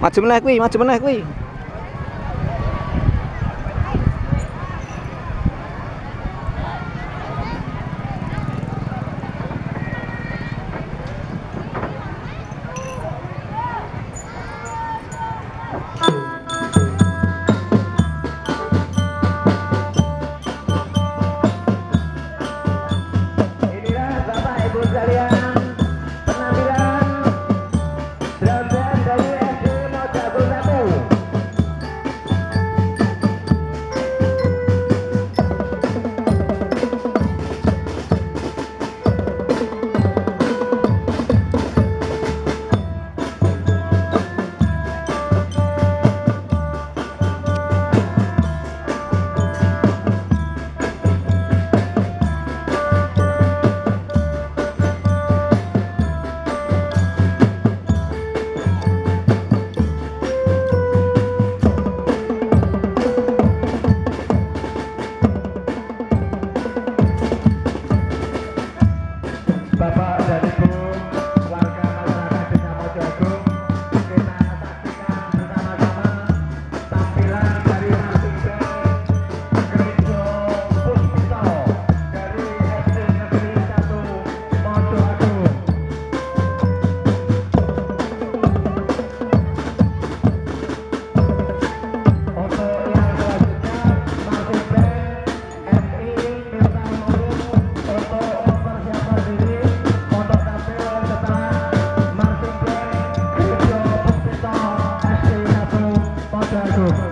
Maju meneh kuwi, maju meneh kuwi. 嗯.